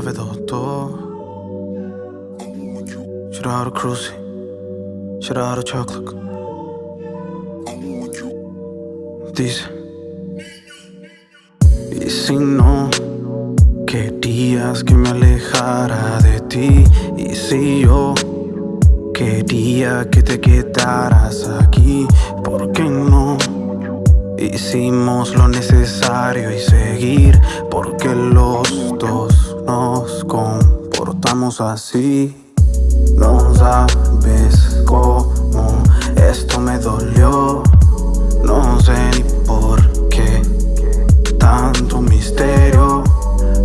llave doctor. Shout out to Cruzy. Shout out to Chocolate. Dice. Y si no querías que me alejara de ti, y si yo quería que te quedaras aquí, ¿por qué no? Hicimos lo necesario y seguir, porque así. No sabes cómo esto me dolió. No sé ni por qué tanto misterio.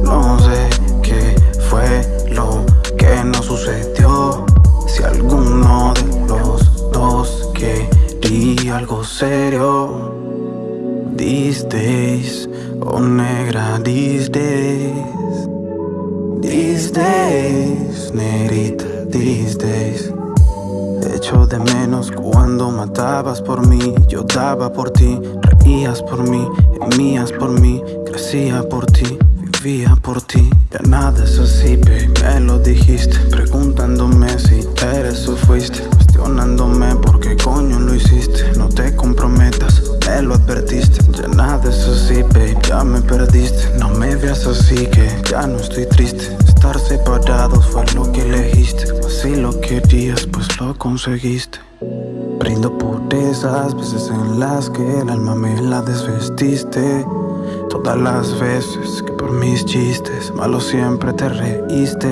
No sé qué fue lo que nos sucedió. Si alguno de los dos quería algo serio. These days, oh negra, these. These days, negrita these days. Echo de menos cuando matabas por mí. Yo daba por ti, reías por mí Gemías por mí, crecía por ti Vivía por ti, ya nada es así, babe Me lo dijiste, preguntándome si eres o fuiste Cuestionándome lo advertiste. Ya nada es así, babe, ya me perdiste. No me veas así que ya no estoy triste. Estar separados fue lo que elegiste. Si lo querías, pues lo conseguiste. Brindo por esas veces en las que el alma me la desvestiste. Todas las veces que por mis chistes malos siempre te reíste.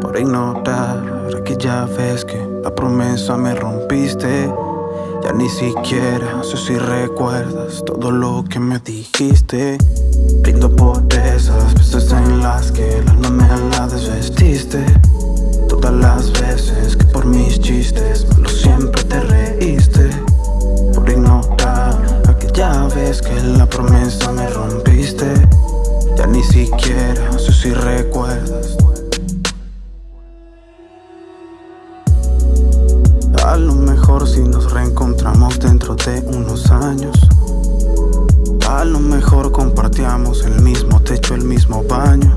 Por ignorar aquella vez que la promesa me rompiste Ya ni siquiera sé si recuerdas todo lo que me dijiste. Brindo por esas veces en las que el alma me la desvestiste. Todas las veces que por mis chistes malos siempre te reíste. Por ignorar aquella vez que la promesa me rompiste. Ya ni siquiera sé si recuerdas A lo mejor si nos reencontramos dentro de unos años. A lo mejor compartíamos el mismo techo, el mismo baño.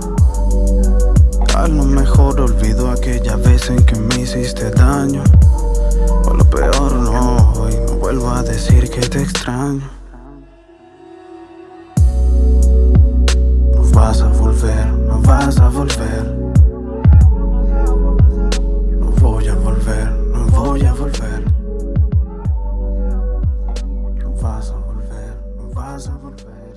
A lo mejor olvido aquella vez en que me hiciste daño. O lo peor no, hoy no vuelvo a decir que te extraño No vas